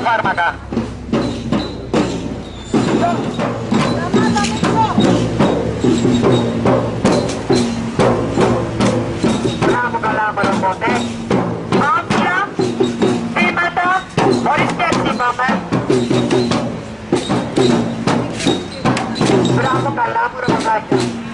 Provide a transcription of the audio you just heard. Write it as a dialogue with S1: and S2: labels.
S1: φάρμακα. Μπράβο καλά μωροπότε. Άμυνα, βήματα, χωρίς σκέψη πάμε. Μπράβο καλά μωροποτάκια.